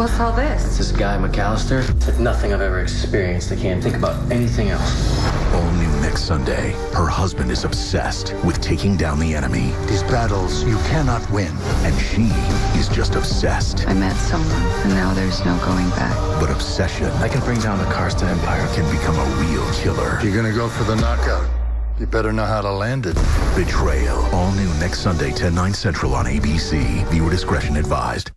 What's all this? This guy, McAllister, it's nothing I've ever experienced. I can't think about anything else. All new next Sunday. Her husband is obsessed with taking down the enemy. These battles you cannot win. And she is just obsessed. I met someone, and now there's no going back. But obsession I can bring down the Karsten Empire. can become a real killer. You're gonna go for the knockout, you better know how to land it. Betrayal. All new next Sunday, 10, 9 central on ABC. Viewer discretion advised.